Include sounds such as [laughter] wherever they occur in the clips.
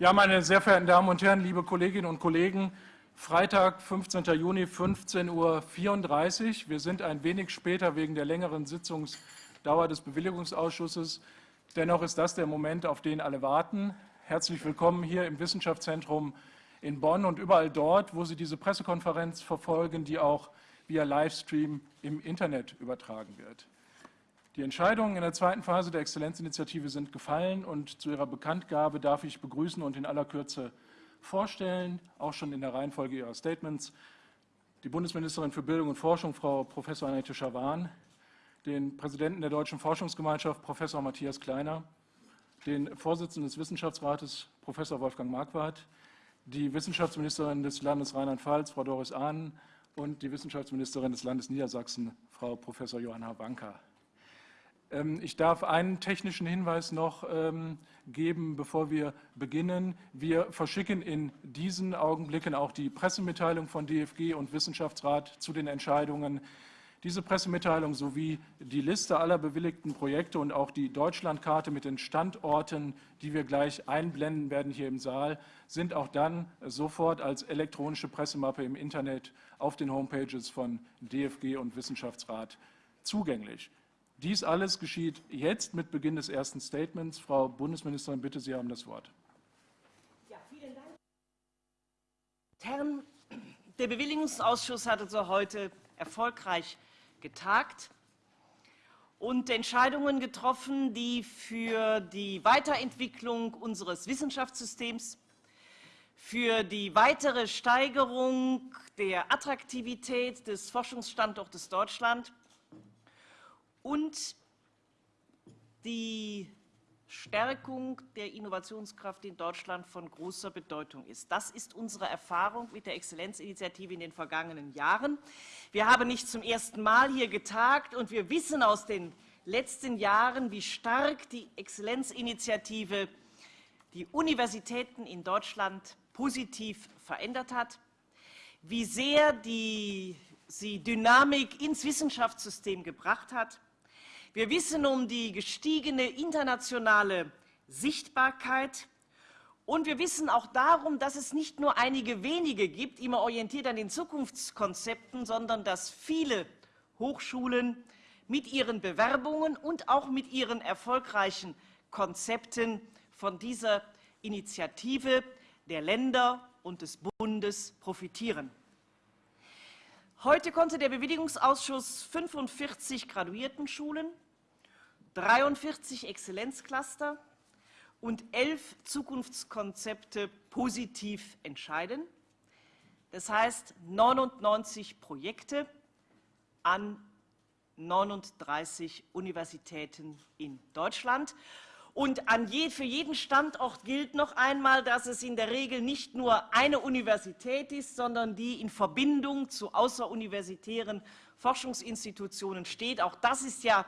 Ja, meine sehr verehrten Damen und Herren, liebe Kolleginnen und Kollegen, Freitag, 15. Juni, 15.34 Uhr. Wir sind ein wenig später wegen der längeren Sitzungsdauer des Bewilligungsausschusses. Dennoch ist das der Moment, auf den alle warten. Herzlich willkommen hier im Wissenschaftszentrum in Bonn und überall dort, wo Sie diese Pressekonferenz verfolgen, die auch via Livestream im Internet übertragen wird. Die Entscheidungen in der zweiten Phase der Exzellenzinitiative sind gefallen und zu ihrer Bekanntgabe darf ich begrüßen und in aller Kürze vorstellen, auch schon in der Reihenfolge ihrer Statements, die Bundesministerin für Bildung und Forschung, Frau Prof. Annette Schawan, den Präsidenten der Deutschen Forschungsgemeinschaft, Professor Matthias Kleiner, den Vorsitzenden des Wissenschaftsrates, Professor Wolfgang Marquardt, die Wissenschaftsministerin des Landes Rheinland-Pfalz, Frau Doris Ahnen, und die Wissenschaftsministerin des Landes Niedersachsen, Frau Professor Johanna Wanka. Ähm, ich darf einen technischen Hinweis noch ähm, geben, bevor wir beginnen. Wir verschicken in diesen Augenblicken auch die Pressemitteilung von DFG und Wissenschaftsrat zu den Entscheidungen. Diese Pressemitteilung sowie die Liste aller bewilligten Projekte und auch die Deutschlandkarte mit den Standorten, die wir gleich einblenden werden hier im Saal, sind auch dann sofort als elektronische Pressemappe im Internet auf den Homepages von DFG und Wissenschaftsrat zugänglich. Dies alles geschieht jetzt mit Beginn des ersten Statements. Frau Bundesministerin, bitte, Sie haben das Wort. Ja, vielen Dank. Herren, der Bewilligungsausschuss hat also heute erfolgreich getagt und Entscheidungen getroffen, die für die Weiterentwicklung unseres Wissenschaftssystems, für die weitere Steigerung der Attraktivität des Forschungsstandortes Deutschland und die Stärkung der Innovationskraft in Deutschland von großer Bedeutung ist. Das ist unsere Erfahrung mit der Exzellenzinitiative in den vergangenen Jahren. Wir haben nicht zum ersten Mal hier getagt, und wir wissen aus den letzten Jahren, wie stark die Exzellenzinitiative die Universitäten in Deutschland positiv verändert hat, wie sehr die, sie Dynamik ins Wissenschaftssystem gebracht hat, wir wissen um die gestiegene internationale Sichtbarkeit und wir wissen auch darum, dass es nicht nur einige wenige gibt, immer orientiert an den Zukunftskonzepten, sondern dass viele Hochschulen mit ihren Bewerbungen und auch mit ihren erfolgreichen Konzepten von dieser Initiative der Länder und des Bundes profitieren. Heute konnte der Bewilligungsausschuss 45 Graduiertenschulen 43 Exzellenzcluster und elf Zukunftskonzepte positiv entscheiden. Das heißt 99 Projekte an 39 Universitäten in Deutschland. Und je, für jeden Standort gilt noch einmal, dass es in der Regel nicht nur eine Universität ist, sondern die in Verbindung zu außeruniversitären Forschungsinstitutionen steht. Auch das ist ja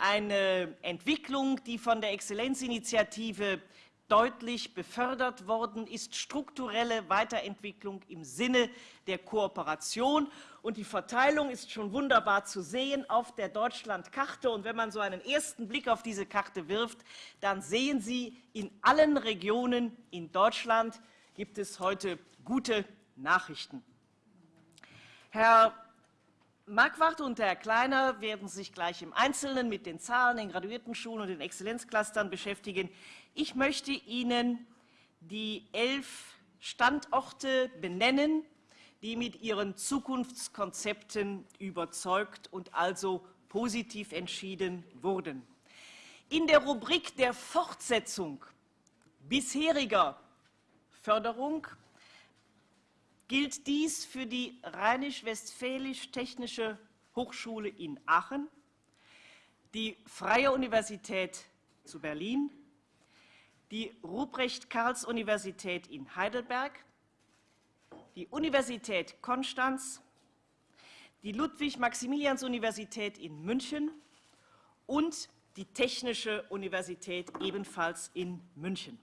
eine Entwicklung, die von der Exzellenzinitiative deutlich befördert worden ist, strukturelle Weiterentwicklung im Sinne der Kooperation. Und die Verteilung ist schon wunderbar zu sehen auf der Deutschlandkarte. Und wenn man so einen ersten Blick auf diese Karte wirft, dann sehen Sie, in allen Regionen in Deutschland gibt es heute gute Nachrichten. Herr Marquardt und Herr Kleiner werden sich gleich im Einzelnen mit den Zahlen, den Graduiertenschulen und den Exzellenzclustern beschäftigen. Ich möchte Ihnen die elf Standorte benennen, die mit ihren Zukunftskonzepten überzeugt und also positiv entschieden wurden. In der Rubrik der Fortsetzung bisheriger Förderung gilt dies für die Rheinisch-Westfälisch-Technische Hochschule in Aachen, die Freie Universität zu Berlin, die Ruprecht-Karls-Universität in Heidelberg, die Universität Konstanz, die Ludwig-Maximilians-Universität in München und die Technische Universität ebenfalls in München.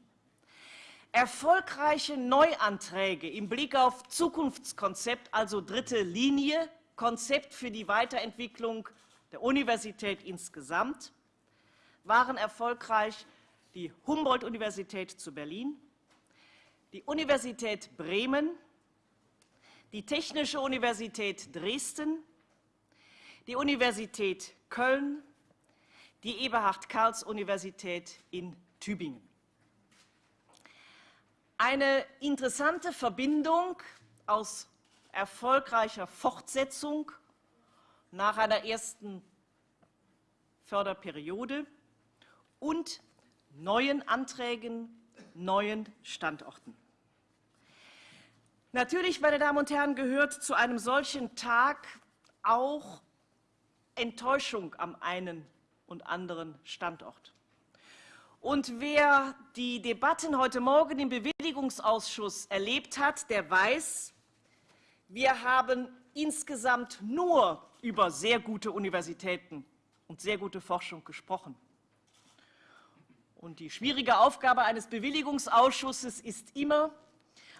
Erfolgreiche Neuanträge im Blick auf Zukunftskonzept, also dritte Linie, Konzept für die Weiterentwicklung der Universität insgesamt, waren erfolgreich die Humboldt-Universität zu Berlin, die Universität Bremen, die Technische Universität Dresden, die Universität Köln, die Eberhard-Karls-Universität in Tübingen. Eine interessante Verbindung aus erfolgreicher Fortsetzung nach einer ersten Förderperiode und neuen Anträgen, neuen Standorten. Natürlich, meine Damen und Herren, gehört zu einem solchen Tag auch Enttäuschung am einen und anderen Standort. Und wer die Debatten heute Morgen im Bewilligungsausschuss erlebt hat, der weiß, wir haben insgesamt nur über sehr gute Universitäten und sehr gute Forschung gesprochen. Und die schwierige Aufgabe eines Bewilligungsausschusses ist immer,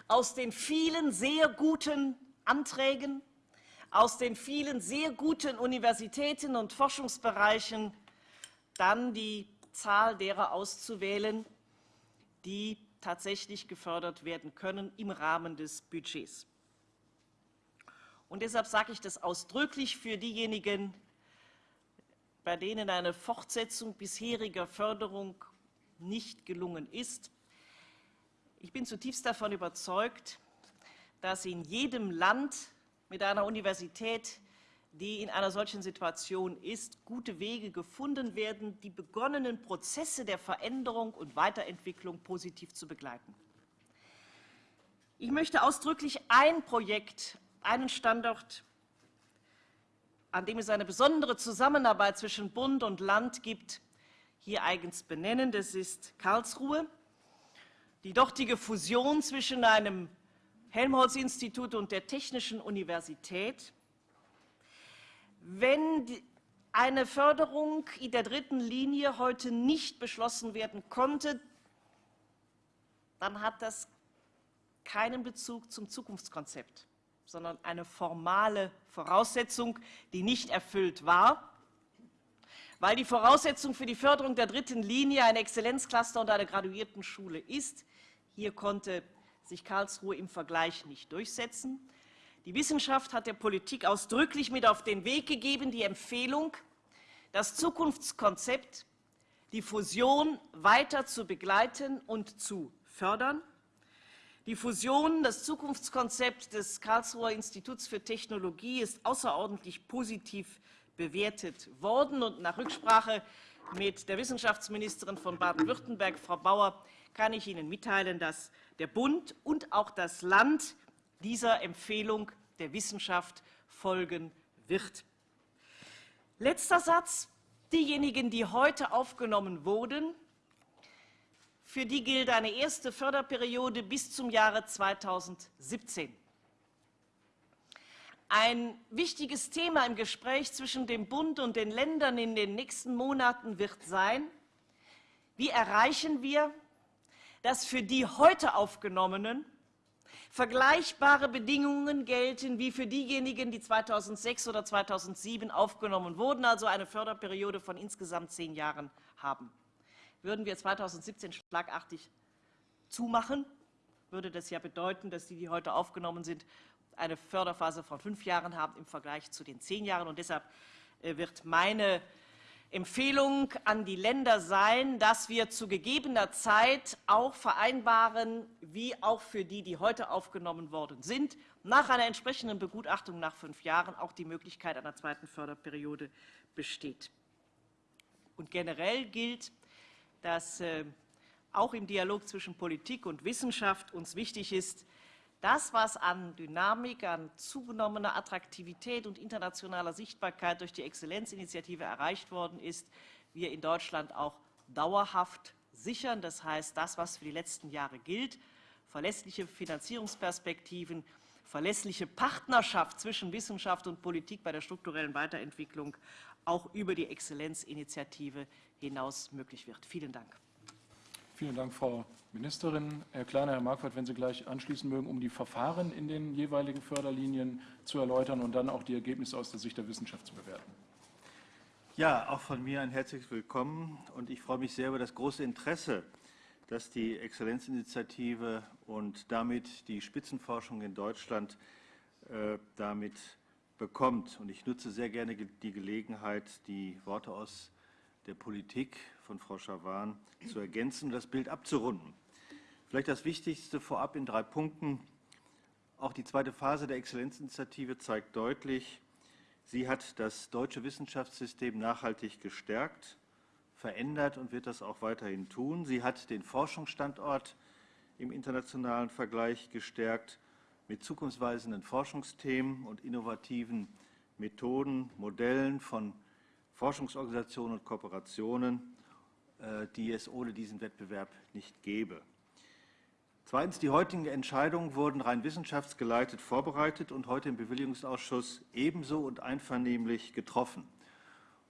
aus den vielen sehr guten Anträgen, aus den vielen sehr guten Universitäten und Forschungsbereichen dann die Zahl derer auszuwählen, die tatsächlich gefördert werden können im Rahmen des Budgets. Und deshalb sage ich das ausdrücklich für diejenigen, bei denen eine Fortsetzung bisheriger Förderung nicht gelungen ist. Ich bin zutiefst davon überzeugt, dass in jedem Land mit einer Universität, die in einer solchen Situation ist, gute Wege gefunden werden, die begonnenen Prozesse der Veränderung und Weiterentwicklung positiv zu begleiten. Ich möchte ausdrücklich ein Projekt, einen Standort an dem es eine besondere Zusammenarbeit zwischen Bund und Land gibt, hier eigens benennen. Das ist Karlsruhe. Die dortige Fusion zwischen einem Helmholtz-Institut und der Technischen Universität. Wenn eine Förderung in der dritten Linie heute nicht beschlossen werden konnte, dann hat das keinen Bezug zum Zukunftskonzept sondern eine formale Voraussetzung, die nicht erfüllt war, weil die Voraussetzung für die Förderung der dritten Linie ein Exzellenzcluster und eine Graduiertenschule ist. Hier konnte sich Karlsruhe im Vergleich nicht durchsetzen. Die Wissenschaft hat der Politik ausdrücklich mit auf den Weg gegeben, die Empfehlung, das Zukunftskonzept, die Fusion weiter zu begleiten und zu fördern. Die Fusion, das Zukunftskonzept des Karlsruher Instituts für Technologie ist außerordentlich positiv bewertet worden. Und nach Rücksprache mit der Wissenschaftsministerin von Baden-Württemberg, Frau Bauer, kann ich Ihnen mitteilen, dass der Bund und auch das Land dieser Empfehlung der Wissenschaft folgen wird. Letzter Satz. Diejenigen, die heute aufgenommen wurden, für die gilt eine erste Förderperiode bis zum Jahre 2017. Ein wichtiges Thema im Gespräch zwischen dem Bund und den Ländern in den nächsten Monaten wird sein, wie erreichen wir, dass für die heute Aufgenommenen vergleichbare Bedingungen gelten wie für diejenigen, die 2006 oder 2007 aufgenommen wurden, also eine Förderperiode von insgesamt zehn Jahren haben. Würden wir 2017 schlagartig zumachen, würde das ja bedeuten, dass die, die heute aufgenommen sind, eine Förderphase von fünf Jahren haben im Vergleich zu den zehn Jahren. Und deshalb äh, wird meine Empfehlung an die Länder sein, dass wir zu gegebener Zeit auch vereinbaren, wie auch für die, die heute aufgenommen worden sind, nach einer entsprechenden Begutachtung nach fünf Jahren auch die Möglichkeit einer zweiten Förderperiode besteht. Und generell gilt, dass äh, auch im Dialog zwischen Politik und Wissenschaft uns wichtig ist, das, was an Dynamik, an zugenommener Attraktivität und internationaler Sichtbarkeit durch die Exzellenzinitiative erreicht worden ist, wir in Deutschland auch dauerhaft sichern. Das heißt, das, was für die letzten Jahre gilt, verlässliche Finanzierungsperspektiven, verlässliche Partnerschaft zwischen Wissenschaft und Politik bei der strukturellen Weiterentwicklung auch über die Exzellenzinitiative hinaus möglich wird. Vielen Dank. Vielen Dank, Frau Ministerin. Herr Kleiner, Herr Marquardt, wenn Sie gleich anschließen mögen, um die Verfahren in den jeweiligen Förderlinien zu erläutern und dann auch die Ergebnisse aus der Sicht der Wissenschaft zu bewerten. Ja, auch von mir ein herzliches Willkommen und ich freue mich sehr über das große Interesse, dass die Exzellenzinitiative und damit die Spitzenforschung in Deutschland äh, damit bekommt. Und ich nutze sehr gerne die Gelegenheit, die Worte aus der Politik von Frau Schawan zu ergänzen und das Bild abzurunden. Vielleicht das Wichtigste vorab in drei Punkten. Auch die zweite Phase der Exzellenzinitiative zeigt deutlich, sie hat das deutsche Wissenschaftssystem nachhaltig gestärkt, verändert und wird das auch weiterhin tun. Sie hat den Forschungsstandort im internationalen Vergleich gestärkt mit zukunftsweisenden Forschungsthemen und innovativen Methoden, Modellen von Forschungsorganisationen und Kooperationen, die es ohne diesen Wettbewerb nicht gäbe. Zweitens, die heutigen Entscheidungen wurden rein wissenschaftsgeleitet vorbereitet und heute im Bewilligungsausschuss ebenso und einvernehmlich getroffen.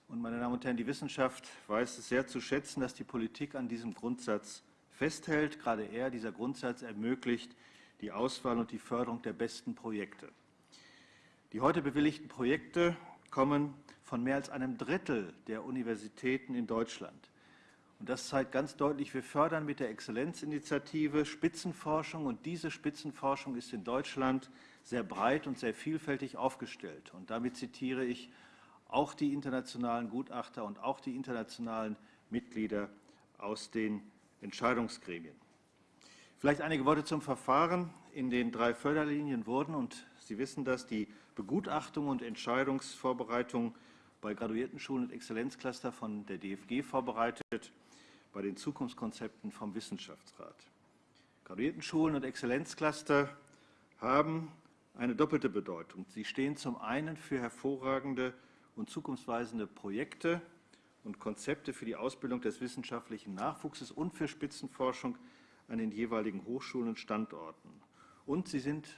Und meine Damen und Herren, die Wissenschaft weiß es sehr zu schätzen, dass die Politik an diesem Grundsatz festhält. Gerade er, dieser Grundsatz, ermöglicht die Auswahl und die Förderung der besten Projekte. Die heute bewilligten Projekte kommen von mehr als einem Drittel der Universitäten in Deutschland. Und das zeigt ganz deutlich, wir fördern mit der Exzellenzinitiative Spitzenforschung und diese Spitzenforschung ist in Deutschland sehr breit und sehr vielfältig aufgestellt. Und damit zitiere ich auch die internationalen Gutachter und auch die internationalen Mitglieder aus den Entscheidungsgremien. Vielleicht einige Worte zum Verfahren. In den drei Förderlinien wurden, und Sie wissen das, die Begutachtung und Entscheidungsvorbereitung bei Graduiertenschulen und Exzellenzcluster von der DFG vorbereitet, bei den Zukunftskonzepten vom Wissenschaftsrat. Graduiertenschulen und Exzellenzcluster haben eine doppelte Bedeutung. Sie stehen zum einen für hervorragende und zukunftsweisende Projekte und Konzepte für die Ausbildung des wissenschaftlichen Nachwuchses und für Spitzenforschung an den jeweiligen Hochschulen und Standorten. Und sie sind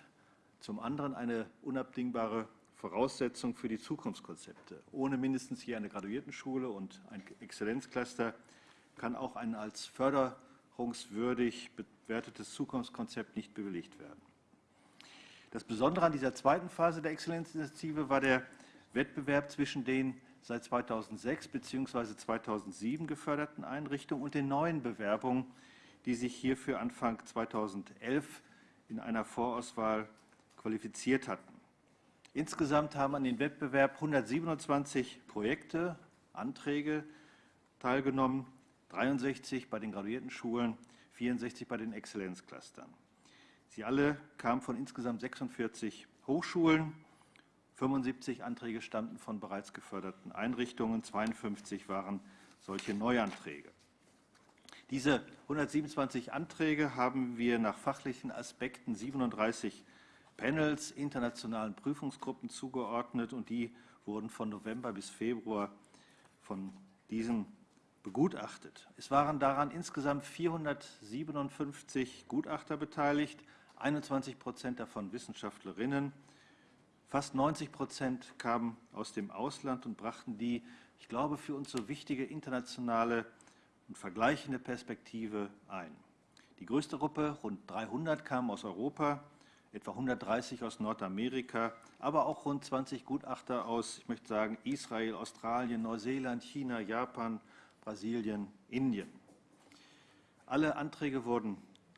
zum anderen eine unabdingbare Voraussetzung für die Zukunftskonzepte. Ohne mindestens hier eine Graduiertenschule und ein Exzellenzcluster kann auch ein als förderungswürdig bewertetes Zukunftskonzept nicht bewilligt werden. Das Besondere an dieser zweiten Phase der Exzellenzinitiative war der Wettbewerb zwischen den seit 2006 bzw. 2007 geförderten Einrichtungen und den neuen Bewerbungen, die sich hierfür Anfang 2011 in einer Vorauswahl qualifiziert hatten. Insgesamt haben an den Wettbewerb 127 Projekte, Anträge teilgenommen, 63 bei den Graduiertenschulen, 64 bei den Exzellenzclustern. Sie alle kamen von insgesamt 46 Hochschulen. 75 Anträge stammten von bereits geförderten Einrichtungen, 52 waren solche Neuanträge. Diese 127 Anträge haben wir nach fachlichen Aspekten 37 Panels, internationalen Prüfungsgruppen zugeordnet und die wurden von November bis Februar von diesen begutachtet. Es waren daran insgesamt 457 Gutachter beteiligt, 21 Prozent davon Wissenschaftlerinnen. Fast 90 Prozent kamen aus dem Ausland und brachten die, ich glaube, für uns so wichtige internationale und vergleichende Perspektive ein. Die größte Gruppe, rund 300, kam aus Europa, etwa 130 aus Nordamerika, aber auch rund 20 Gutachter aus, ich möchte sagen, Israel, Australien, Neuseeland, China, Japan, Brasilien, Indien. Alle Anträge wurden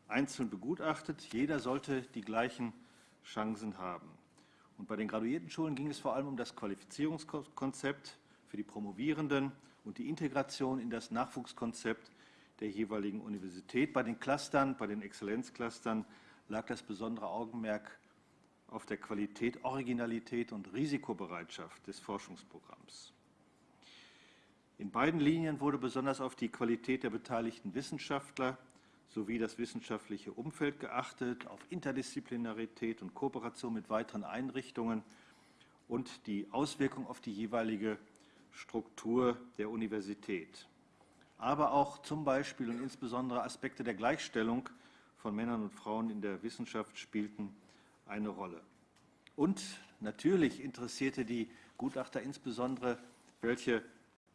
einzeln begutachtet. Jeder sollte die gleichen Chancen haben. Und bei den Graduiertenschulen ging es vor allem um das Qualifizierungskonzept für die Promovierenden und die Integration in das Nachwuchskonzept der jeweiligen Universität. Bei den Clustern, bei den Exzellenzclustern lag das besondere Augenmerk auf der Qualität, Originalität und Risikobereitschaft des Forschungsprogramms. In beiden Linien wurde besonders auf die Qualität der beteiligten Wissenschaftler sowie das wissenschaftliche Umfeld geachtet, auf Interdisziplinarität und Kooperation mit weiteren Einrichtungen und die Auswirkung auf die jeweilige Struktur der Universität. Aber auch zum Beispiel und insbesondere Aspekte der Gleichstellung von Männern und Frauen in der Wissenschaft spielten eine Rolle. Und natürlich interessierte die Gutachter insbesondere, welche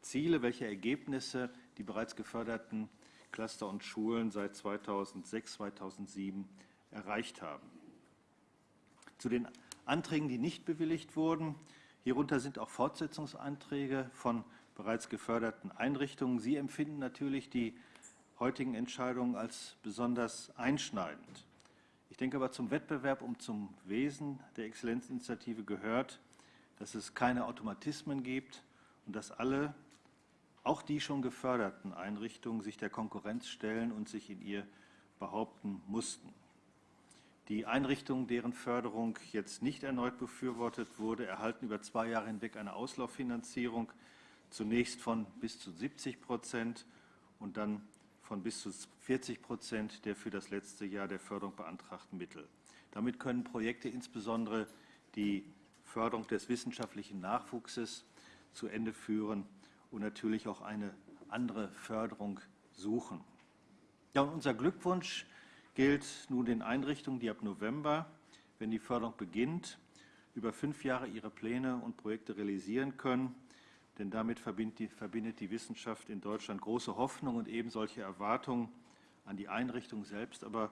Ziele, welche Ergebnisse die bereits geförderten Cluster und Schulen seit 2006, 2007 erreicht haben. Zu den Anträgen, die nicht bewilligt wurden, Hierunter sind auch Fortsetzungsanträge von bereits geförderten Einrichtungen. Sie empfinden natürlich die heutigen Entscheidungen als besonders einschneidend. Ich denke aber zum Wettbewerb und zum Wesen der Exzellenzinitiative gehört, dass es keine Automatismen gibt und dass alle, auch die schon geförderten Einrichtungen, sich der Konkurrenz stellen und sich in ihr behaupten mussten. Die Einrichtungen, deren Förderung jetzt nicht erneut befürwortet wurde, erhalten über zwei Jahre hinweg eine Auslauffinanzierung, zunächst von bis zu 70 Prozent und dann von bis zu 40 Prozent der für das letzte Jahr der Förderung beantragten Mittel. Damit können Projekte insbesondere die Förderung des wissenschaftlichen Nachwuchses zu Ende führen und natürlich auch eine andere Förderung suchen. Ja, und unser Glückwunsch gilt nun den Einrichtungen, die ab November, wenn die Förderung beginnt, über fünf Jahre ihre Pläne und Projekte realisieren können. Denn damit verbindet die, verbindet die Wissenschaft in Deutschland große Hoffnung und eben solche Erwartungen an die Einrichtung selbst, aber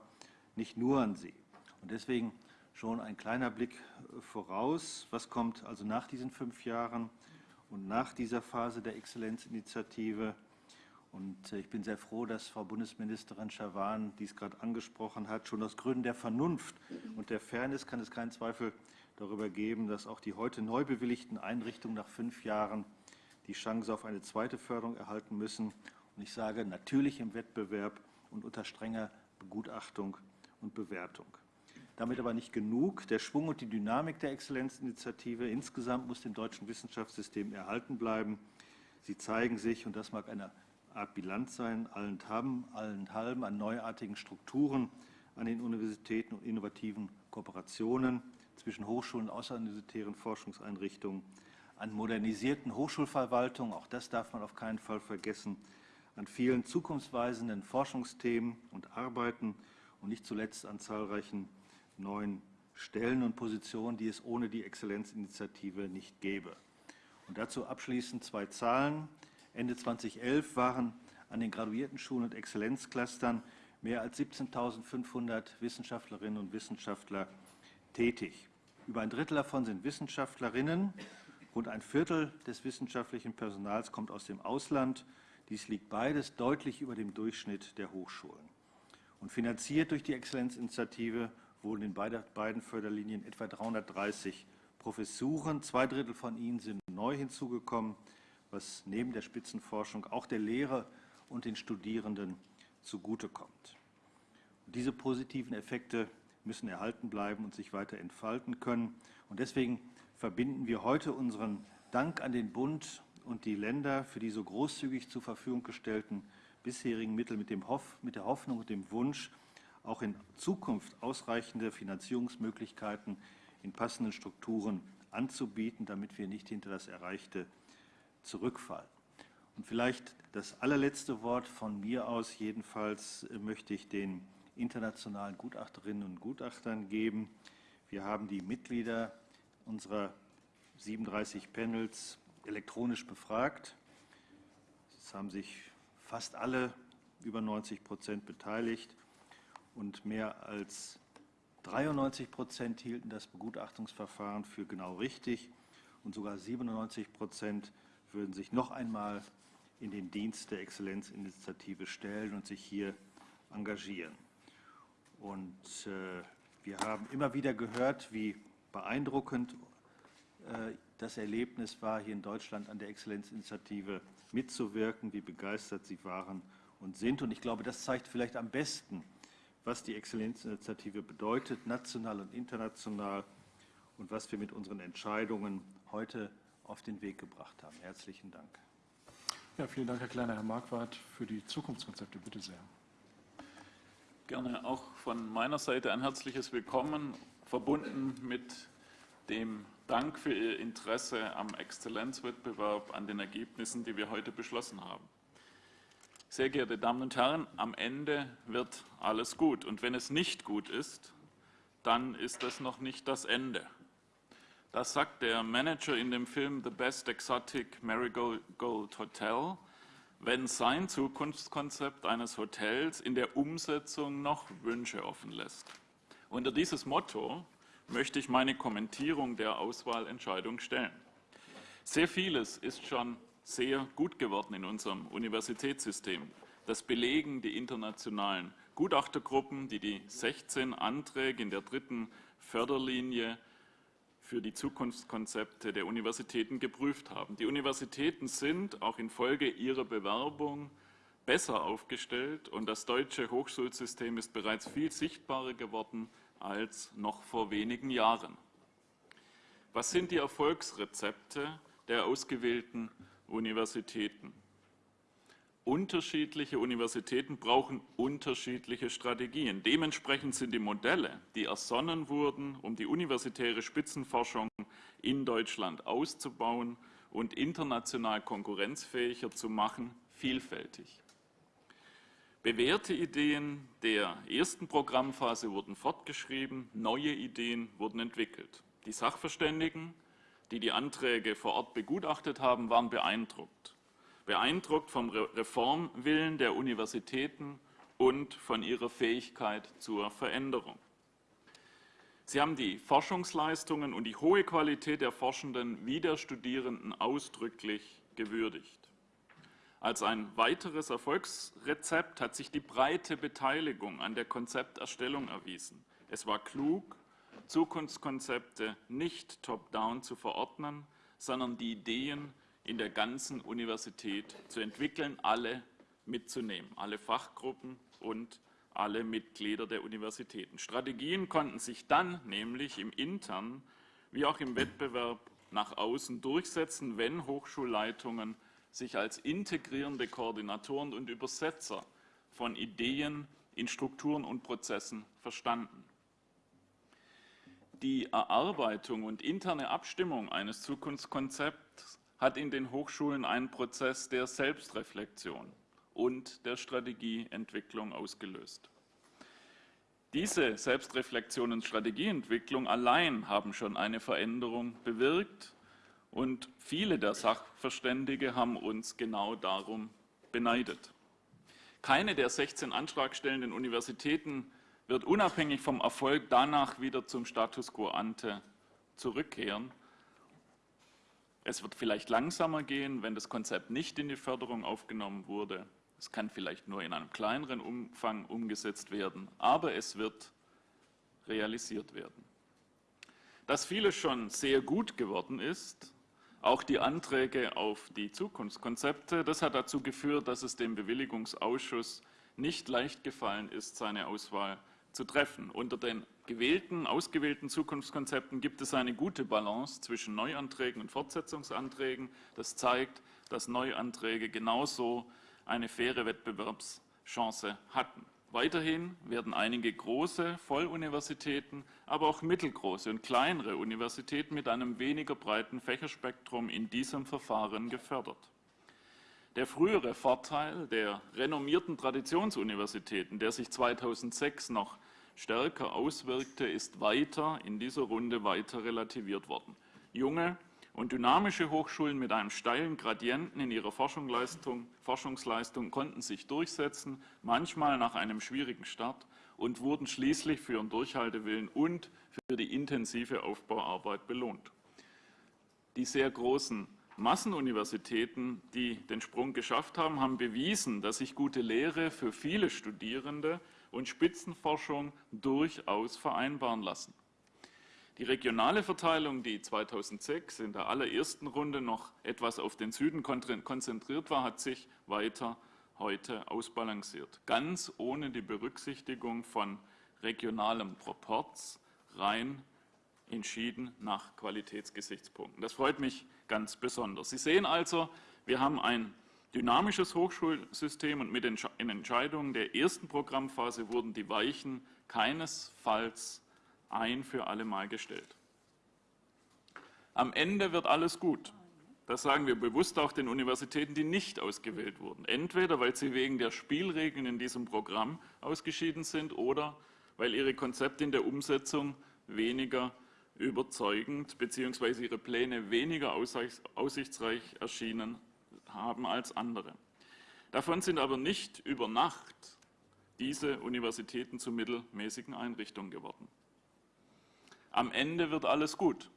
nicht nur an sie. Und deswegen schon ein kleiner Blick voraus. Was kommt also nach diesen fünf Jahren und nach dieser Phase der Exzellenzinitiative? Und äh, ich bin sehr froh, dass Frau Bundesministerin Schawan dies gerade angesprochen hat. Schon aus Gründen der Vernunft und der Fairness kann es keinen Zweifel darüber geben, dass auch die heute neu bewilligten Einrichtungen nach fünf Jahren die Chance auf eine zweite Förderung erhalten müssen. Und ich sage natürlich im Wettbewerb und unter strenger Begutachtung und Bewertung. Damit aber nicht genug. Der Schwung und die Dynamik der Exzellenzinitiative insgesamt muss dem deutschen Wissenschaftssystem erhalten bleiben. Sie zeigen sich, und das mag eine Art Bilanz sein, allenthalben, allenthalben an neuartigen Strukturen an den Universitäten und innovativen Kooperationen zwischen Hochschulen und außeruniversitären Forschungseinrichtungen, an modernisierten Hochschulverwaltungen, auch das darf man auf keinen Fall vergessen, an vielen zukunftsweisenden Forschungsthemen und Arbeiten und nicht zuletzt an zahlreichen neuen Stellen und Positionen, die es ohne die Exzellenzinitiative nicht gäbe. Und dazu abschließend zwei Zahlen. Ende 2011 waren an den Graduiertenschulen und Exzellenzclustern mehr als 17.500 Wissenschaftlerinnen und Wissenschaftler tätig. Über ein Drittel davon sind Wissenschaftlerinnen. Rund ein Viertel des wissenschaftlichen Personals kommt aus dem Ausland. Dies liegt beides deutlich über dem Durchschnitt der Hochschulen. Und finanziert durch die Exzellenzinitiative wurden in beiden Förderlinien etwa 330 Professuren. Zwei Drittel von ihnen sind neu hinzugekommen was neben der Spitzenforschung auch der Lehre und den Studierenden zugutekommt. Diese positiven Effekte müssen erhalten bleiben und sich weiter entfalten können. Und deswegen verbinden wir heute unseren Dank an den Bund und die Länder für die so großzügig zur Verfügung gestellten bisherigen Mittel mit, dem Hoff, mit der Hoffnung und dem Wunsch, auch in Zukunft ausreichende Finanzierungsmöglichkeiten in passenden Strukturen anzubieten, damit wir nicht hinter das Erreichte zurückfallen. Und vielleicht das allerletzte Wort von mir aus, jedenfalls möchte ich den internationalen Gutachterinnen und Gutachtern geben. Wir haben die Mitglieder unserer 37 Panels elektronisch befragt. Es haben sich fast alle, über 90 Prozent, beteiligt und mehr als 93 Prozent hielten das Begutachtungsverfahren für genau richtig und sogar 97 Prozent würden sich noch einmal in den Dienst der Exzellenzinitiative stellen und sich hier engagieren. Und äh, wir haben immer wieder gehört, wie beeindruckend äh, das Erlebnis war, hier in Deutschland an der Exzellenzinitiative mitzuwirken, wie begeistert Sie waren und sind. Und ich glaube, das zeigt vielleicht am besten, was die Exzellenzinitiative bedeutet, national und international, und was wir mit unseren Entscheidungen heute auf den Weg gebracht haben. Herzlichen Dank. Ja, vielen Dank, Herr Kleiner. Herr Marquardt, für die Zukunftskonzepte, bitte sehr. Gerne auch von meiner Seite ein herzliches Willkommen, verbunden mit dem Dank für Ihr Interesse am Exzellenzwettbewerb, an den Ergebnissen, die wir heute beschlossen haben. Sehr geehrte Damen und Herren, am Ende wird alles gut. Und wenn es nicht gut ist, dann ist das noch nicht das Ende. Das sagt der Manager in dem Film The Best Exotic Marigold Hotel, wenn sein Zukunftskonzept eines Hotels in der Umsetzung noch Wünsche offen lässt. Unter dieses Motto möchte ich meine Kommentierung der Auswahlentscheidung stellen. Sehr vieles ist schon sehr gut geworden in unserem Universitätssystem. Das belegen die internationalen Gutachtergruppen, die die 16 Anträge in der dritten Förderlinie für die Zukunftskonzepte der Universitäten geprüft haben. Die Universitäten sind auch infolge ihrer Bewerbung besser aufgestellt und das deutsche Hochschulsystem ist bereits viel sichtbarer geworden als noch vor wenigen Jahren. Was sind die Erfolgsrezepte der ausgewählten Universitäten? Unterschiedliche Universitäten brauchen unterschiedliche Strategien. Dementsprechend sind die Modelle, die ersonnen wurden, um die universitäre Spitzenforschung in Deutschland auszubauen und international konkurrenzfähiger zu machen, vielfältig. Bewährte Ideen der ersten Programmphase wurden fortgeschrieben, neue Ideen wurden entwickelt. Die Sachverständigen, die die Anträge vor Ort begutachtet haben, waren beeindruckt beeindruckt vom Reformwillen der Universitäten und von ihrer Fähigkeit zur Veränderung. Sie haben die Forschungsleistungen und die hohe Qualität der Forschenden wie der Studierenden ausdrücklich gewürdigt. Als ein weiteres Erfolgsrezept hat sich die breite Beteiligung an der Konzepterstellung erwiesen. Es war klug, Zukunftskonzepte nicht top-down zu verordnen, sondern die Ideen in der ganzen Universität zu entwickeln, alle mitzunehmen, alle Fachgruppen und alle Mitglieder der Universitäten. Strategien konnten sich dann nämlich im internen wie auch im Wettbewerb nach außen durchsetzen, wenn Hochschulleitungen sich als integrierende Koordinatoren und Übersetzer von Ideen in Strukturen und Prozessen verstanden. Die Erarbeitung und interne Abstimmung eines Zukunftskonzepts hat in den Hochschulen einen Prozess der Selbstreflexion und der Strategieentwicklung ausgelöst. Diese Selbstreflexion und Strategieentwicklung allein haben schon eine Veränderung bewirkt und viele der Sachverständige haben uns genau darum beneidet. Keine der 16 antragstellenden Universitäten wird unabhängig vom Erfolg danach wieder zum Status quo ante zurückkehren, es wird vielleicht langsamer gehen, wenn das Konzept nicht in die Förderung aufgenommen wurde. Es kann vielleicht nur in einem kleineren Umfang umgesetzt werden, aber es wird realisiert werden. Dass vieles schon sehr gut geworden ist, auch die Anträge auf die Zukunftskonzepte, das hat dazu geführt, dass es dem Bewilligungsausschuss nicht leicht gefallen ist, seine Auswahl zu treffen. Unter den gewählten, ausgewählten Zukunftskonzepten gibt es eine gute Balance zwischen Neuanträgen und Fortsetzungsanträgen. Das zeigt, dass Neuanträge genauso eine faire Wettbewerbschance hatten. Weiterhin werden einige große Volluniversitäten, aber auch mittelgroße und kleinere Universitäten mit einem weniger breiten Fächerspektrum in diesem Verfahren gefördert. Der frühere Vorteil der renommierten Traditionsuniversitäten, der sich 2006 noch stärker auswirkte, ist weiter in dieser Runde weiter relativiert worden. Junge und dynamische Hochschulen mit einem steilen Gradienten in ihrer Forschungsleistung, Forschungsleistung konnten sich durchsetzen, manchmal nach einem schwierigen Start und wurden schließlich für ihren Durchhaltewillen und für die intensive Aufbauarbeit belohnt. Die sehr großen Massenuniversitäten, die den Sprung geschafft haben, haben bewiesen, dass sich gute Lehre für viele Studierende und Spitzenforschung durchaus vereinbaren lassen. Die regionale Verteilung, die 2006 in der allerersten Runde noch etwas auf den Süden konzentriert war, hat sich weiter heute ausbalanciert. Ganz ohne die Berücksichtigung von regionalem Proporz, rein entschieden nach Qualitätsgesichtspunkten. Das freut mich ganz besonders. Sie sehen also, wir haben ein dynamisches Hochschulsystem und mit den Entscheidungen der ersten Programmphase wurden die Weichen keinesfalls ein für alle Mal gestellt. Am Ende wird alles gut. Das sagen wir bewusst auch den Universitäten, die nicht ausgewählt wurden. Entweder weil sie wegen der Spielregeln in diesem Programm ausgeschieden sind oder weil ihre Konzepte in der Umsetzung weniger überzeugend bzw. ihre Pläne weniger aussichtsreich erschienen haben als andere. Davon sind aber nicht über Nacht diese Universitäten zu mittelmäßigen Einrichtungen geworden. Am Ende wird alles gut.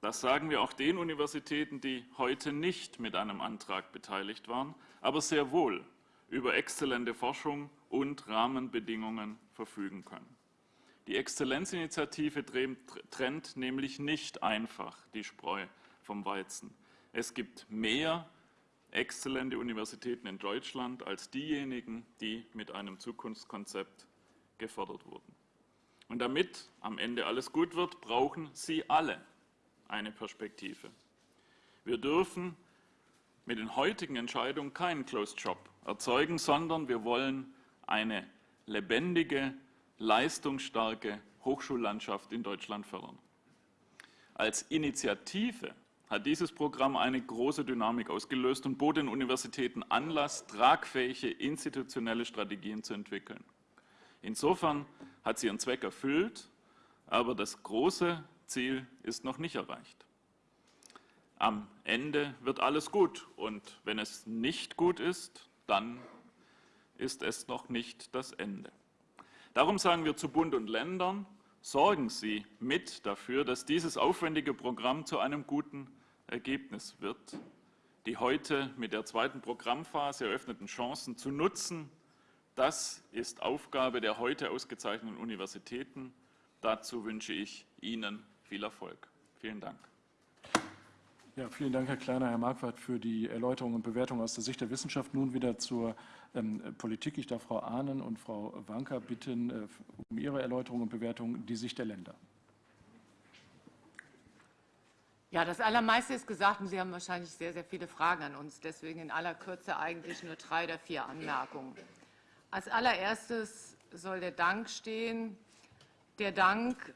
Das sagen wir auch den Universitäten, die heute nicht mit einem Antrag beteiligt waren, aber sehr wohl über exzellente Forschung und Rahmenbedingungen verfügen können. Die Exzellenzinitiative trennt nämlich nicht einfach die Spreu vom Weizen. Es gibt mehr exzellente Universitäten in Deutschland als diejenigen, die mit einem Zukunftskonzept gefördert wurden. Und damit am Ende alles gut wird, brauchen Sie alle eine Perspektive. Wir dürfen mit den heutigen Entscheidungen keinen Closed Shop erzeugen, sondern wir wollen eine lebendige, leistungsstarke Hochschullandschaft in Deutschland fördern. Als Initiative hat dieses Programm eine große Dynamik ausgelöst und bot den Universitäten Anlass, tragfähige institutionelle Strategien zu entwickeln. Insofern hat sie ihren Zweck erfüllt, aber das große Ziel ist noch nicht erreicht. Am Ende wird alles gut und wenn es nicht gut ist, dann ist es noch nicht das Ende. Darum sagen wir zu Bund und Ländern, sorgen Sie mit dafür, dass dieses aufwendige Programm zu einem guten Ergebnis wird, die heute mit der zweiten Programmphase eröffneten Chancen zu nutzen. Das ist Aufgabe der heute ausgezeichneten Universitäten. Dazu wünsche ich Ihnen viel Erfolg. Vielen Dank. Ja, vielen Dank, Herr Kleiner, Herr Marquardt, für die Erläuterung und Bewertung aus der Sicht der Wissenschaft. Nun wieder zur ähm, Politik. Ich darf Frau Ahnen und Frau Wanka bitten äh, um ihre Erläuterung und Bewertung die Sicht der Länder. Ja, das Allermeiste ist gesagt und Sie haben wahrscheinlich sehr, sehr viele Fragen an uns. Deswegen in aller Kürze eigentlich nur drei oder vier Anmerkungen. Als allererstes soll der Dank stehen. Der Dank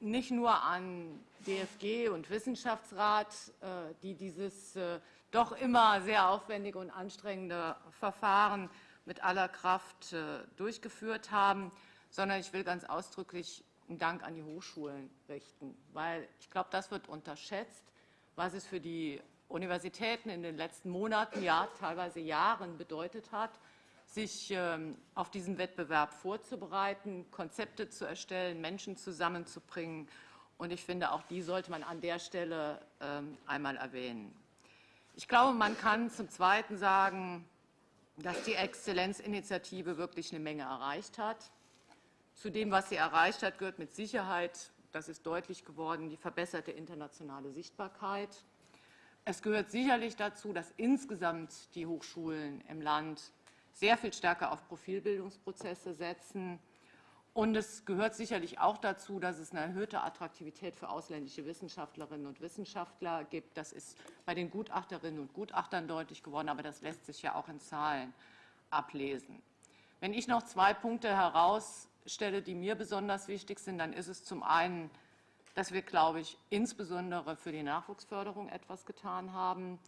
nicht nur an DFG und Wissenschaftsrat, äh, die dieses äh, doch immer sehr aufwendige und anstrengende Verfahren mit aller Kraft äh, durchgeführt haben, sondern ich will ganz ausdrücklich einen Dank an die Hochschulen richten, weil ich glaube, das wird unterschätzt, was es für die Universitäten in den letzten Monaten, ja teilweise Jahren bedeutet hat, sich ähm, auf diesen Wettbewerb vorzubereiten, Konzepte zu erstellen, Menschen zusammenzubringen. Und ich finde, auch die sollte man an der Stelle ähm, einmal erwähnen. Ich glaube, man kann zum Zweiten sagen, dass die Exzellenzinitiative wirklich eine Menge erreicht hat. Zu dem, was sie erreicht hat, gehört mit Sicherheit, das ist deutlich geworden, die verbesserte internationale Sichtbarkeit. Es gehört sicherlich dazu, dass insgesamt die Hochschulen im Land sehr viel stärker auf Profilbildungsprozesse setzen. Und es gehört sicherlich auch dazu, dass es eine erhöhte Attraktivität für ausländische Wissenschaftlerinnen und Wissenschaftler gibt. Das ist bei den Gutachterinnen und Gutachtern deutlich geworden, aber das lässt sich ja auch in Zahlen ablesen. Wenn ich noch zwei Punkte herausstelle, die mir besonders wichtig sind, dann ist es zum einen, dass wir, glaube ich, insbesondere für die Nachwuchsförderung etwas getan haben.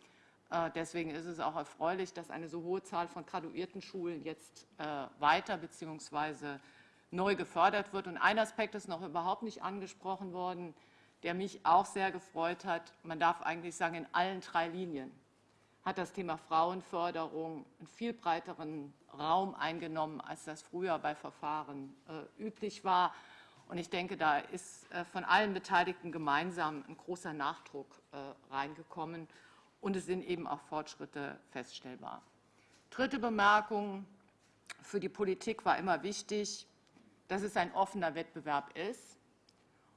Äh, deswegen ist es auch erfreulich, dass eine so hohe Zahl von graduierten Schulen jetzt äh, weiter bzw. neu gefördert wird. Und ein Aspekt ist noch überhaupt nicht angesprochen worden, der mich auch sehr gefreut hat. Man darf eigentlich sagen, in allen drei Linien hat das Thema Frauenförderung einen viel breiteren Raum eingenommen, als das früher bei Verfahren äh, üblich war. Und ich denke, da ist von allen Beteiligten gemeinsam ein großer Nachdruck reingekommen und es sind eben auch Fortschritte feststellbar. Dritte Bemerkung. Für die Politik war immer wichtig, dass es ein offener Wettbewerb ist.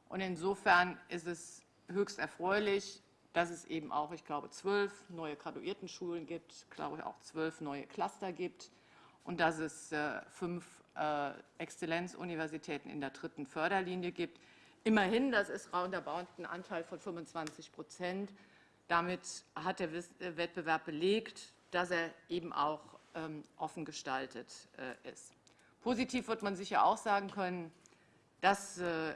Und insofern ist es höchst erfreulich, dass es eben auch, ich glaube, zwölf neue Graduiertenschulen gibt, glaube ich auch zwölf neue Cluster gibt und dass es äh, fünf äh, Exzellenzuniversitäten in der dritten Förderlinie gibt. Immerhin, das ist roundabout ein Anteil von 25 Prozent. Damit hat der äh, Wettbewerb belegt, dass er eben auch ähm, offen gestaltet äh, ist. Positiv wird man sicher auch sagen können, dass äh,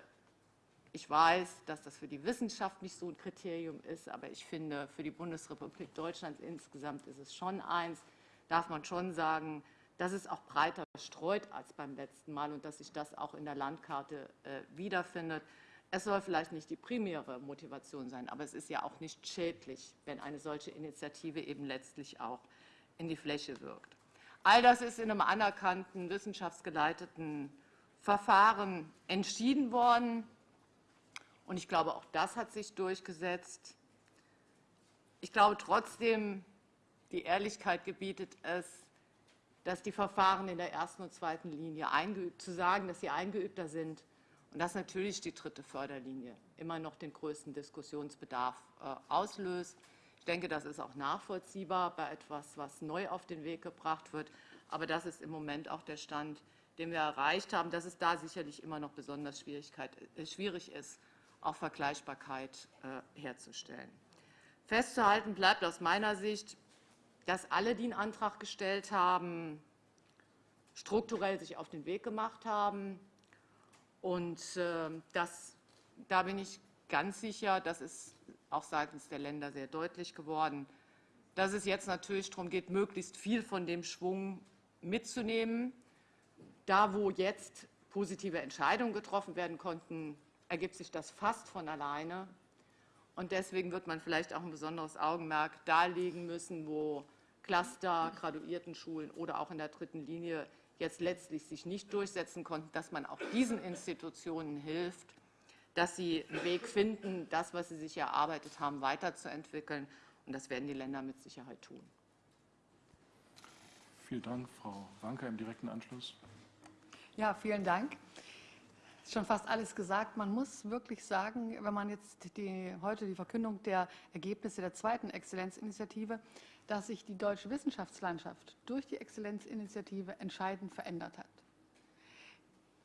ich weiß, dass das für die Wissenschaft nicht so ein Kriterium ist, aber ich finde, für die Bundesrepublik Deutschland insgesamt ist es schon eins, darf man schon sagen, dass es auch breiter streut als beim letzten Mal und dass sich das auch in der Landkarte wiederfindet. Es soll vielleicht nicht die primäre Motivation sein, aber es ist ja auch nicht schädlich, wenn eine solche Initiative eben letztlich auch in die Fläche wirkt. All das ist in einem anerkannten, wissenschaftsgeleiteten Verfahren entschieden worden. Und ich glaube, auch das hat sich durchgesetzt. Ich glaube trotzdem, die Ehrlichkeit gebietet es, dass die Verfahren in der ersten und zweiten Linie eingeübt, zu sagen, dass sie eingeübter sind und dass natürlich die dritte Förderlinie immer noch den größten Diskussionsbedarf äh, auslöst. Ich denke, das ist auch nachvollziehbar bei etwas, was neu auf den Weg gebracht wird. Aber das ist im Moment auch der Stand, den wir erreicht haben, dass es da sicherlich immer noch besonders äh, schwierig ist, auch Vergleichbarkeit äh, herzustellen. Festzuhalten bleibt aus meiner Sicht, dass alle, die einen Antrag gestellt haben, strukturell sich auf den Weg gemacht haben. Und äh, das, da bin ich ganz sicher, das ist auch seitens der Länder sehr deutlich geworden, dass es jetzt natürlich darum geht, möglichst viel von dem Schwung mitzunehmen. Da, wo jetzt positive Entscheidungen getroffen werden konnten, ergibt sich das fast von alleine. Und deswegen wird man vielleicht auch ein besonderes Augenmerk darlegen müssen, wo Cluster, Graduiertenschulen oder auch in der dritten Linie jetzt letztlich sich nicht durchsetzen konnten, dass man auch diesen Institutionen hilft, dass sie einen Weg finden, das, was sie sich erarbeitet haben, weiterzuentwickeln. Und das werden die Länder mit Sicherheit tun. Vielen Dank, Frau Wanker, im direkten Anschluss. Ja, vielen Dank. Ist schon fast alles gesagt. Man muss wirklich sagen, wenn man jetzt die, heute die Verkündung der Ergebnisse der zweiten Exzellenzinitiative dass sich die deutsche Wissenschaftslandschaft durch die Exzellenzinitiative entscheidend verändert hat.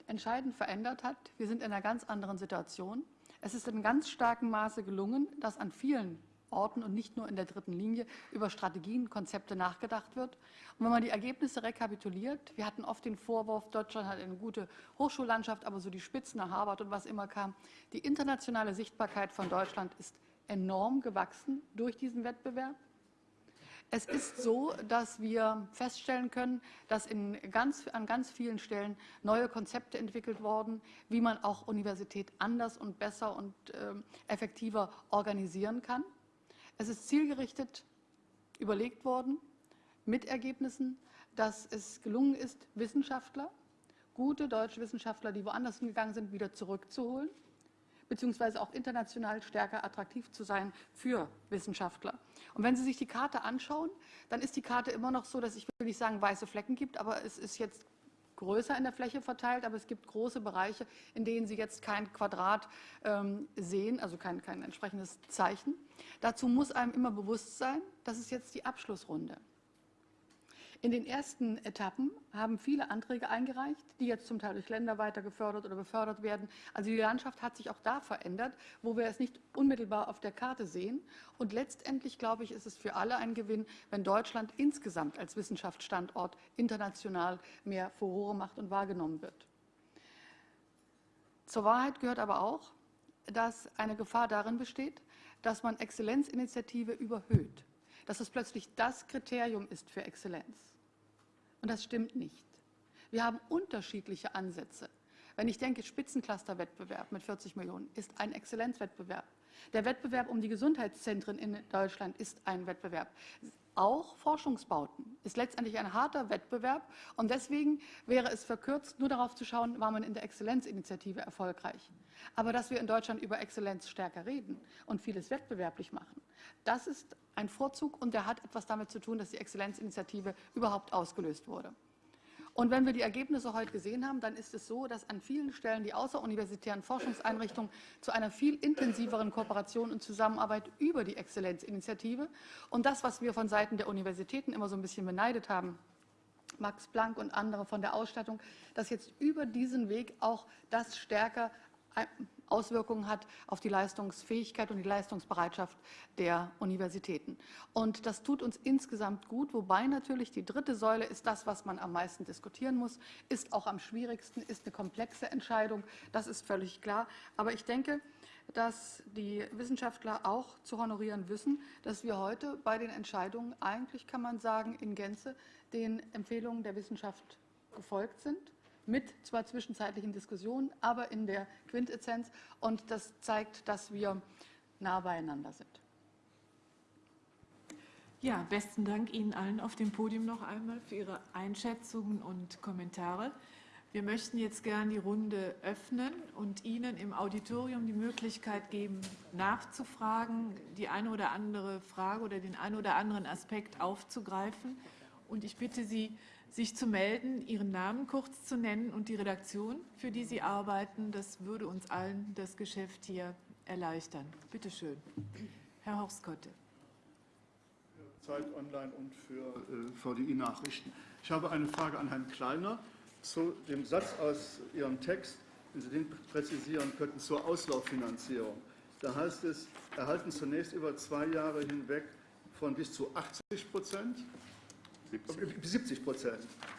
Entscheidend verändert hat, wir sind in einer ganz anderen Situation. Es ist in ganz starkem Maße gelungen, dass an vielen Orten und nicht nur in der dritten Linie über Strategien, Konzepte nachgedacht wird. Und wenn man die Ergebnisse rekapituliert, wir hatten oft den Vorwurf, Deutschland hat eine gute Hochschullandschaft, aber so die Spitzen nach Harvard und was immer kam. Die internationale Sichtbarkeit von Deutschland ist enorm gewachsen durch diesen Wettbewerb. Es ist so, dass wir feststellen können, dass in ganz, an ganz vielen Stellen neue Konzepte entwickelt wurden, wie man auch Universität anders und besser und äh, effektiver organisieren kann. Es ist zielgerichtet überlegt worden mit Ergebnissen, dass es gelungen ist, Wissenschaftler, gute deutsche Wissenschaftler, die woanders hingegangen sind, wieder zurückzuholen beziehungsweise auch international stärker attraktiv zu sein für Wissenschaftler. Und wenn Sie sich die Karte anschauen, dann ist die Karte immer noch so, dass ich will nicht sagen weiße Flecken gibt, aber es ist jetzt größer in der Fläche verteilt, aber es gibt große Bereiche, in denen Sie jetzt kein Quadrat ähm, sehen, also kein, kein entsprechendes Zeichen. Dazu muss einem immer bewusst sein, das ist jetzt die Abschlussrunde. In den ersten Etappen haben viele Anträge eingereicht, die jetzt zum Teil durch Länder weiter gefördert oder befördert werden. Also die Landschaft hat sich auch da verändert, wo wir es nicht unmittelbar auf der Karte sehen. Und letztendlich, glaube ich, ist es für alle ein Gewinn, wenn Deutschland insgesamt als Wissenschaftsstandort international mehr Furore macht und wahrgenommen wird. Zur Wahrheit gehört aber auch, dass eine Gefahr darin besteht, dass man Exzellenzinitiative überhöht dass es plötzlich das Kriterium ist für Exzellenz. Und das stimmt nicht. Wir haben unterschiedliche Ansätze. Wenn ich denke, Spitzencluster-Wettbewerb mit 40 Millionen ist ein Exzellenzwettbewerb. Der Wettbewerb um die Gesundheitszentren in Deutschland ist ein Wettbewerb. Auch Forschungsbauten ist letztendlich ein harter Wettbewerb. Und deswegen wäre es verkürzt, nur darauf zu schauen, war man in der Exzellenzinitiative erfolgreich. Aber dass wir in Deutschland über Exzellenz stärker reden und vieles wettbewerblich machen, das ist ein Vorzug und der hat etwas damit zu tun, dass die Exzellenzinitiative überhaupt ausgelöst wurde. Und wenn wir die Ergebnisse heute gesehen haben, dann ist es so, dass an vielen Stellen die außeruniversitären Forschungseinrichtungen zu einer viel intensiveren Kooperation und Zusammenarbeit über die Exzellenzinitiative und das, was wir von Seiten der Universitäten immer so ein bisschen beneidet haben, Max Planck und andere von der Ausstattung, dass jetzt über diesen Weg auch das stärker Auswirkungen hat auf die Leistungsfähigkeit und die Leistungsbereitschaft der Universitäten. Und das tut uns insgesamt gut, wobei natürlich die dritte Säule ist das, was man am meisten diskutieren muss, ist auch am schwierigsten, ist eine komplexe Entscheidung, das ist völlig klar. Aber ich denke, dass die Wissenschaftler auch zu honorieren wissen, dass wir heute bei den Entscheidungen eigentlich, kann man sagen, in Gänze den Empfehlungen der Wissenschaft gefolgt sind mit zwar zwischenzeitlichen Diskussionen, aber in der Quintessenz. Und das zeigt, dass wir nah beieinander sind. Ja, besten Dank Ihnen allen auf dem Podium noch einmal für Ihre Einschätzungen und Kommentare. Wir möchten jetzt gern die Runde öffnen und Ihnen im Auditorium die Möglichkeit geben, nachzufragen, die eine oder andere Frage oder den einen oder anderen Aspekt aufzugreifen. Und ich bitte Sie, sich zu melden, Ihren Namen kurz zu nennen und die Redaktion, für die Sie arbeiten. Das würde uns allen das Geschäft hier erleichtern. Bitte schön. Herr Horskotte. Zeit Online und für äh, VDI-Nachrichten. Ich habe eine Frage an Herrn Kleiner zu dem Satz aus Ihrem Text, wenn Sie den präzisieren könnten, zur Auslauffinanzierung. Da heißt es, erhalten zunächst über zwei Jahre hinweg von bis zu 80 Prozent 70 Prozent.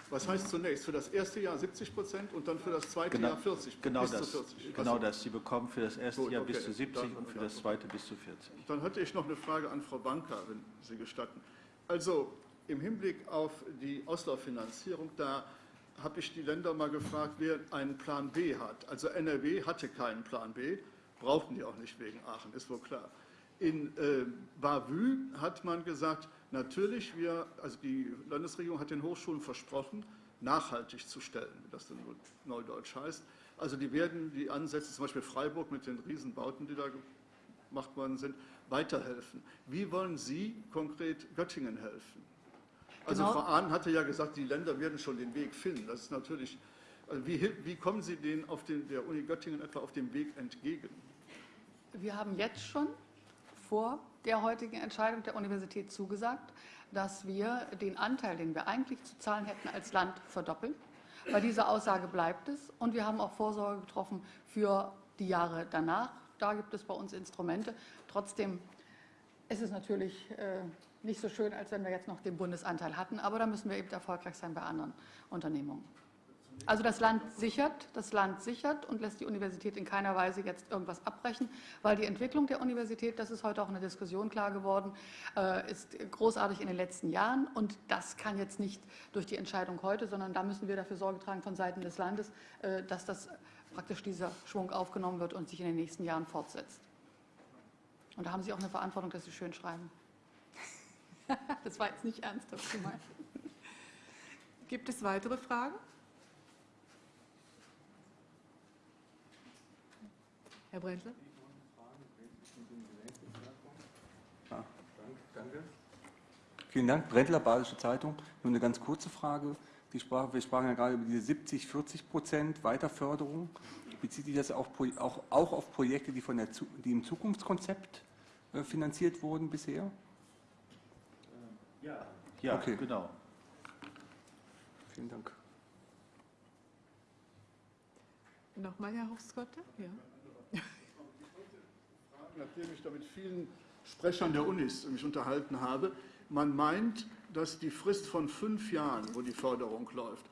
Was heißt zunächst? Für das erste Jahr 70 Prozent und dann für das zweite Genau, Jahr 40 genau bis das, zu 40. genau Also, das. Sie bekommen für das erste Gut, Jahr okay. bis zu 70 Dann- und für dann- das zweite bis zu 40. Dann hatte ich noch eine Frage an Frau Banker, wenn Sie gestatten. Also im Hinblick auf die Auslauffinanzierung, da habe ich die Länder mal gefragt, wer einen Plan B hat. Also NRW hatte keinen Plan B, brauchten die auch nicht wegen Aachen, ist wohl klar. In äh, Bavü hat man gesagt, natürlich, wir, also die Landesregierung hat den Hochschulen versprochen, nachhaltig zu stellen, wie das dann neudeutsch heißt. Also die werden die Ansätze, zum Beispiel Freiburg mit den Riesenbauten, die da gemacht worden sind, weiterhelfen. Wie wollen Sie konkret Göttingen helfen? Also Genau. Frau Ahn hatte ja gesagt, die Länder werden schon den Weg finden. Das ist natürlich, also wie, wie kommen Sie denen auf den, der Uni Göttingen etwa auf dem Weg entgegen? Wir haben jetzt schon vor der heutigen Entscheidung der Universität zugesagt, dass wir den Anteil, den wir eigentlich zu zahlen hätten, als Land verdoppeln. Bei dieser Aussage bleibt es. Und wir haben auch Vorsorge getroffen für die Jahre danach. Da gibt es bei uns Instrumente. Trotzdem ist es natürlich äh, nicht so schön, als wenn wir jetzt noch den Bundesanteil hatten. Aber da müssen wir eben erfolgreich sein bei anderen Unternehmungen. Also das Land sichert, das Land sichert und lässt die Universität in keiner Weise jetzt irgendwas abbrechen, weil die Entwicklung der Universität, das ist heute auch in der Diskussion klar geworden, äh, ist großartig in den letzten Jahren und das kann jetzt nicht durch die Entscheidung heute, sondern da müssen wir dafür Sorge tragen von Seiten des Landes, äh, dass das praktisch dieser Schwung aufgenommen wird und sich in den nächsten Jahren fortsetzt. Und da haben Sie auch eine Verantwortung, dass Sie schön schreiben. [laughs] Das war jetzt nicht ernsthaft gemeint. Gibt es weitere Fragen? Herr Brendle? Danke. Vielen Dank. Brendler, Badische Zeitung. Nur eine ganz kurze Frage. Die sprach, wir sprachen ja gerade über diese 70, 40 Prozent Weiterförderung. Bezieht sich das auch, auch, auch auf Projekte, die, von der, die im Zukunftskonzept äh, finanziert wurden bisher? Ja, Okay. genau. Vielen Dank. Nochmal, Herr Hofskotte? Ja. Nachdem ich da mit vielen Sprechern der Unis mich unterhalten habe, man meint, dass die Frist von fünf Jahren, wo die Förderung läuft,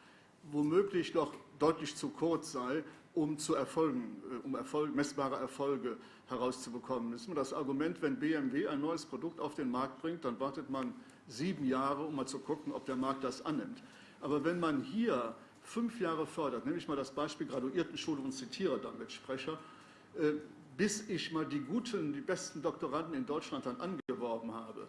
womöglich doch deutlich zu kurz sei, um zu Erfolgen, äh, um Erfolg, messbare Erfolge herauszubekommen. Das ist immer das Argument, wenn BMW ein neues Produkt auf den Markt bringt, dann wartet man sieben Jahre, um mal zu gucken, ob der Markt das annimmt. Aber wenn man hier fünf Jahre fördert, nehme ich mal das Beispiel Graduiertenschule und zitiere dann mit Sprecher, äh, bis ich mal die guten, die besten Doktoranden in Deutschland dann angeworben habe,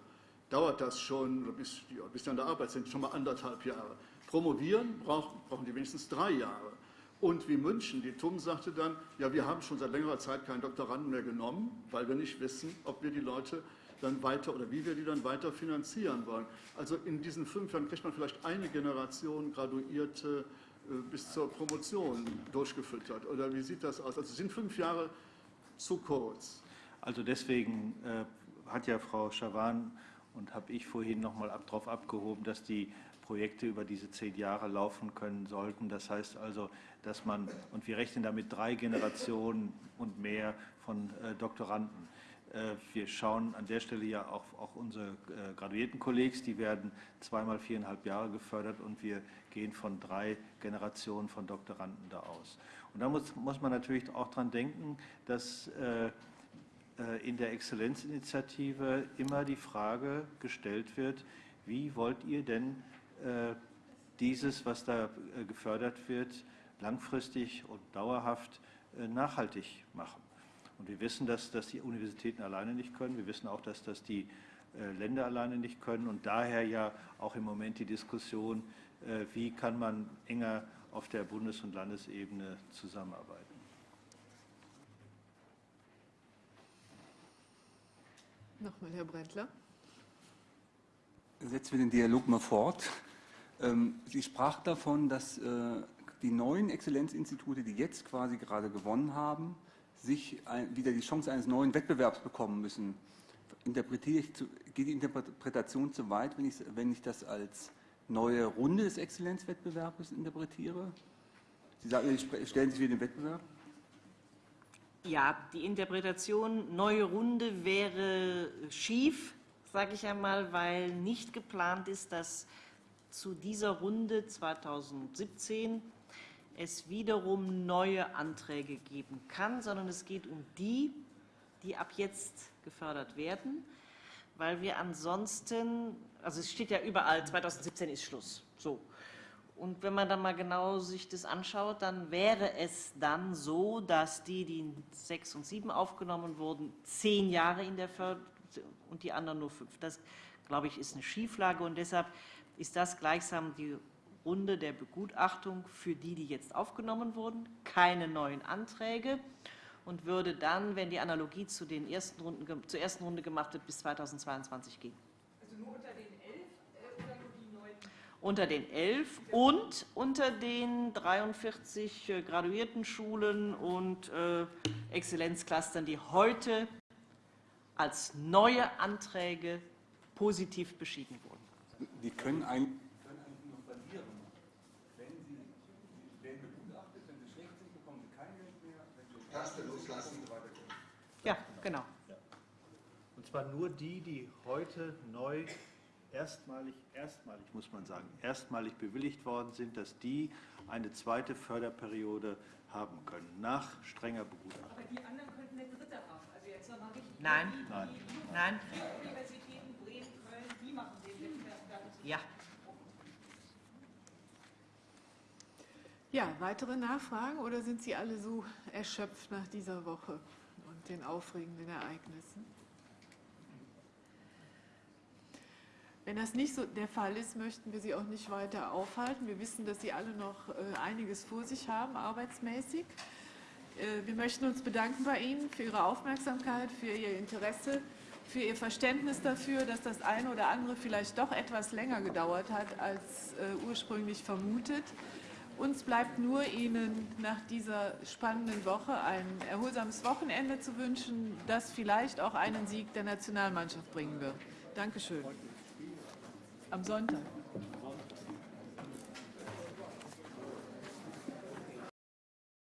dauert das schon, bis, die, bis die an der Arbeit sind, schon mal anderthalb Jahre. Promovieren brauchen, brauchen die wenigstens drei Jahre. Und wie München, die TUM sagte dann, ja, wir haben schon seit längerer Zeit keinen Doktoranden mehr genommen, weil wir nicht wissen, ob wir die Leute dann weiter oder wie wir die dann weiter finanzieren wollen. Also in diesen fünf Jahren kriegt man vielleicht eine Generation Graduierte äh, bis zur Promotion durchgefüttert. Oder wie sieht das aus? Also sind fünf Jahre zu kurz. Also deswegen äh, hat ja Frau Schawan und habe ich vorhin nochmal ab, darauf abgehoben, dass die Projekte über diese zehn Jahre laufen können sollten. Das heißt also, dass man, und wir rechnen damit drei Generationen und mehr von äh, Doktoranden. Äh, wir schauen an der Stelle ja auch, auch unsere äh, Graduiertenkollegs, die werden zweimal viereinhalb Jahre gefördert und wir gehen von drei Generationen von Doktoranden da aus. Und da muss, muss man natürlich auch dran denken, dass äh, äh, in der Exzellenzinitiative immer die Frage gestellt wird, wie wollt ihr denn äh, dieses, was da gefördert wird, langfristig und dauerhaft nachhaltig machen. Und wir wissen, dass das die Universitäten alleine nicht können. Wir wissen auch, dass das die Länder alleine nicht können. Und daher ja auch im Moment die Diskussion, wie kann man enger auf der Bundes- und Landesebene zusammenarbeiten. Nochmal, Herr Brendler. Setzen wir den Dialog mal fort. Ähm, Sie sprach davon, dass äh, die neuen Exzellenzinstitute, die jetzt quasi gerade gewonnen haben, sich wieder die Chance eines neuen Wettbewerbs bekommen müssen. Interpretiere ich zu, geht die Interpretation zu weit, wenn ich, wenn ich das als neue Runde des Exzellenzwettbewerbs interpretiere? Sie sagen, Sie stellen sich wieder den Wettbewerb? Ja, die Interpretation neue Runde wäre schief, sage ich einmal, weil nicht geplant ist, dass zu dieser Runde 2017 es wiederum neue Anträge geben kann, sondern es geht um die, die ab jetzt gefördert werden, weil wir ansonsten, also es steht ja überall, 2017 ist Schluss, so. Und wenn man dann mal genau sich das anschaut, dann wäre es dann so, dass die, die in 6 und 7 aufgenommen wurden, zehn Jahre in der Förderung und die anderen nur fünf. Das, glaube ich, ist eine Schieflage und deshalb ist das gleichsam die Runde der Begutachtung für die, die jetzt aufgenommen wurden, keine neuen Anträge und würde dann, wenn die Analogie zu den ersten Runden, zur ersten Runde gemacht wird, bis 2022 gehen. Also nur unter den elf äh, oder nur die neun? Unter den elf und unter den 43 äh, graduierten Schulen und äh, Exzellenzclustern, die heute als neue Anträge positiv beschieden wurden. Die können ein nur verlieren. Wenn sie, sie werden begutachtet, wenn sie schlecht sind, bekommen sie kein Geld mehr. Wenn sie loslassen. Ja, genau. Und zwar nur die, die heute neu erstmalig, erstmalig muss man sagen, erstmalig bewilligt worden sind, dass die eine zweite Förderperiode haben können, nach strenger Begutachtung. Aber die anderen könnten eine dritte haben. Also jetzt nochmal richtig. Nein. Die, Nein. die Nein. Universitäten Bremen, Köln, die machen den Wettbewerb. Ja. Ja, weitere Nachfragen oder sind Sie alle so erschöpft nach dieser Woche den aufregenden Ereignissen? Wenn das nicht so der Fall ist, möchten wir Sie auch nicht weiter aufhalten. Wir wissen, dass Sie alle noch äh, einiges vor sich haben, arbeitsmäßig. Äh, wir möchten uns bedanken bei Ihnen für Ihre Aufmerksamkeit, für Ihr Interesse, für Ihr Verständnis dafür, dass das eine oder andere vielleicht doch etwas länger gedauert hat als äh, ursprünglich vermutet. Uns bleibt nur Ihnen nach dieser spannenden Woche ein erholsames Wochenende zu wünschen, das vielleicht auch einen Sieg der Nationalmannschaft bringen wird. Dankeschön. Am Sonntag.